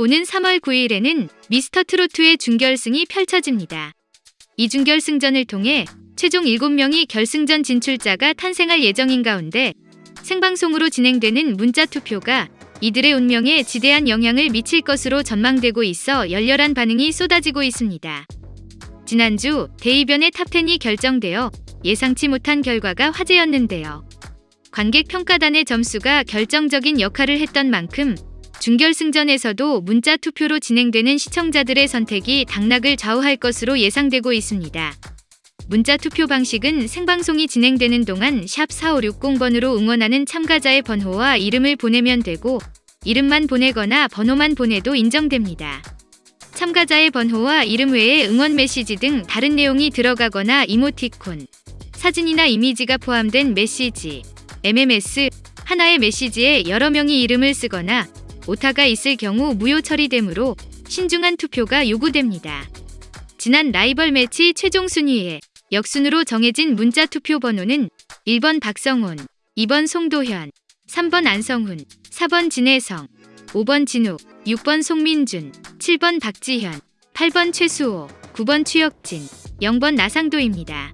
오는 3월 9일에는 미스터 트롯의 준결승이 펼쳐집니다. 이 준결승전을 통해 최종 7명이 결승전 진출자가 탄생할 예정인 가운데 생방송으로 진행되는 문자 투표가 이들의 운명에 지대한 영향을 미칠 것으로 전망되고 있어 열렬한 반응이 쏟아지고 있습니다. 지난주 대이변의 top10이 결정되어 예상치 못한 결과가 화제였는데요. 관객 평가단의 점수가 결정적인 역할을 했던 만큼 준결승전에서도 문자 투표로 진행되는 시청자들의 선택이 당락을 좌우할 것으로 예상되고 있습니다. 문자 투표 방식은 생방송이 진행되는 동안 샵 4560번으로 응원하는 참가자의 번호와 이름을 보내면 되고 이름만 보내거나 번호만 보내도 인정됩니다. 참가자의 번호와 이름 외에 응원 메시지 등 다른 내용이 들어가거나 이모티콘, 사진이나 이미지가 포함된 메시지, MMS, 하나의 메시지에 여러 명이 이름을 쓰거나 오타가 있을 경우 무효 처리되므로 신중한 투표가 요구됩니다. 지난 라이벌 매치 최종 순위에 역순으로 정해진 문자 투표 번호는 1번 박성훈, 2번 송도현, 3번 안성훈, 4번 진혜성, 5번 진욱, 6번 송민준, 7번 박지현, 8번 최수호, 9번 추혁진, 0번 나상도입니다.